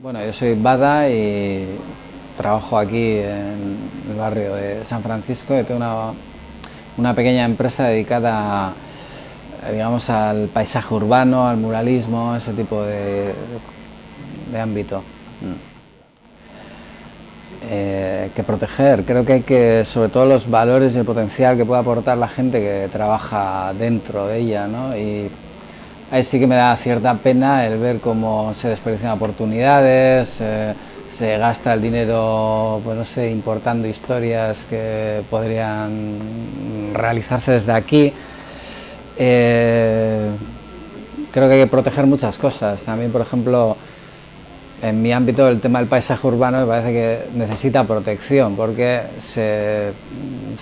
Bueno, yo soy Bada y trabajo aquí en el barrio de San Francisco y tengo una, una pequeña empresa dedicada digamos, al paisaje urbano, al muralismo, ese tipo de, de ámbito. Mm. Eh, que proteger, creo que hay que, sobre todo los valores y el potencial que puede aportar la gente que trabaja dentro de ella, ¿no? Ahí sí que me da cierta pena el ver cómo se desperdician oportunidades, eh, se gasta el dinero, pues no sé, importando historias que podrían realizarse desde aquí. Eh, creo que hay que proteger muchas cosas, también por ejemplo, en mi ámbito el tema del paisaje urbano me parece que necesita protección porque se,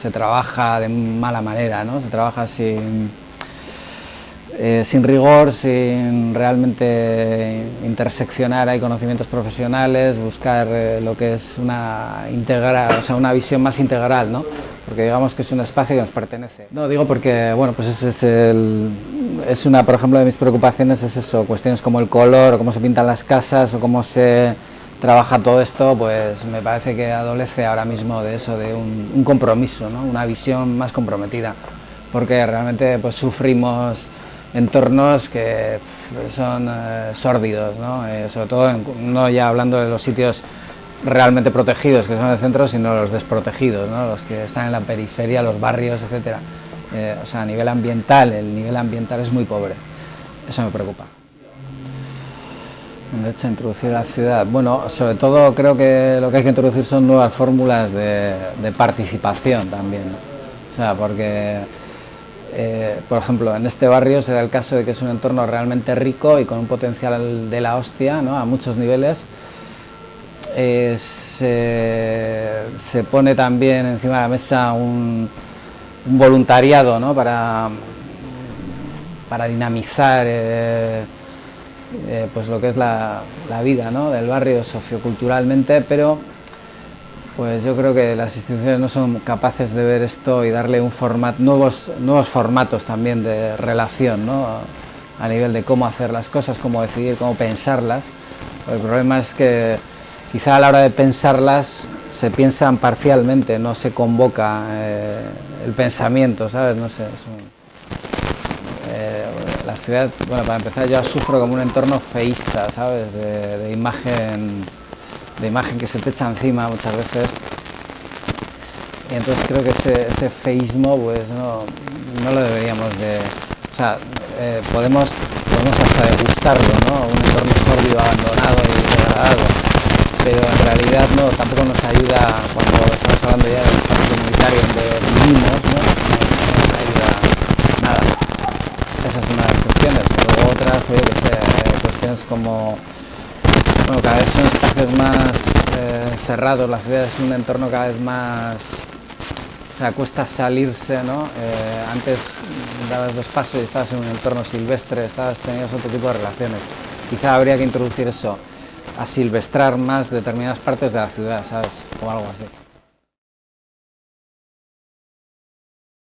se trabaja de mala manera, ¿no? se trabaja sin eh, sin rigor, sin realmente interseccionar, hay conocimientos profesionales, buscar eh, lo que es una, integral, o sea, una visión más integral, ¿no? porque digamos que es un espacio que nos pertenece. No, digo porque, bueno, pues ese es, el, es una, por ejemplo, de mis preocupaciones es eso, cuestiones como el color, o cómo se pintan las casas, o cómo se trabaja todo esto, pues me parece que adolece ahora mismo de eso, de un, un compromiso, ¿no? una visión más comprometida, porque realmente pues sufrimos entornos que son eh, sórdidos, ¿no? Eh, sobre todo no ya hablando de los sitios realmente protegidos, que son el centro, sino los desprotegidos, ¿no? los que están en la periferia, los barrios, etc. Eh, o sea, a nivel ambiental, el nivel ambiental es muy pobre, eso me preocupa. De hecho, introducir la ciudad, bueno, sobre todo creo que lo que hay que introducir son nuevas fórmulas de participación también, o sea, porque eh, por ejemplo, en este barrio se da el caso de que es un entorno realmente rico y con un potencial de la hostia ¿no? a muchos niveles. Eh, se, pone también encima de la mesa un, voluntariado ¿no? para, para dinamizar eh, pues lo que es la, la vida ¿no? del barrio socioculturalmente, pero pues yo creo que las instituciones no son capaces de ver esto y darle un formato, nuevos, nuevos formatos también de relación, ¿no? a nivel de cómo hacer las cosas, cómo decidir, cómo pensarlas. El problema es que quizá a la hora de pensarlas se piensan parcialmente, no se convoca eh, el pensamiento, ¿sabes? No sé, eh, la ciudad, bueno, para empezar yo sufro como un entorno feísta, ¿sabes? de imagen de imagen que se te echa encima muchas veces. Y entonces creo que ese, feísmo pues no, lo deberíamos de... O sea, eh, podemos, podemos hasta degustarlo, ¿no? Un entorno sórdido, abandonado y degradado. Pero en realidad no, tampoco nos ayuda cuando estamos hablando ya del espacio comunitario donde vivimos, ¿no? nos ayuda nada. Esa es una de las cuestiones. Luego otras, eh, cuestiones como bueno, cada vez son espacios más eh, cerrados, la ciudad es un entorno cada vez más... O sea, cuesta salirse, ¿no? Eh, antes dabas dos pasos y estabas en un entorno silvestre, estabas, tenías otro tipo de relaciones. Quizá habría que introducir eso, a silvestrar más determinadas partes de la ciudad, ¿sabes? O algo así.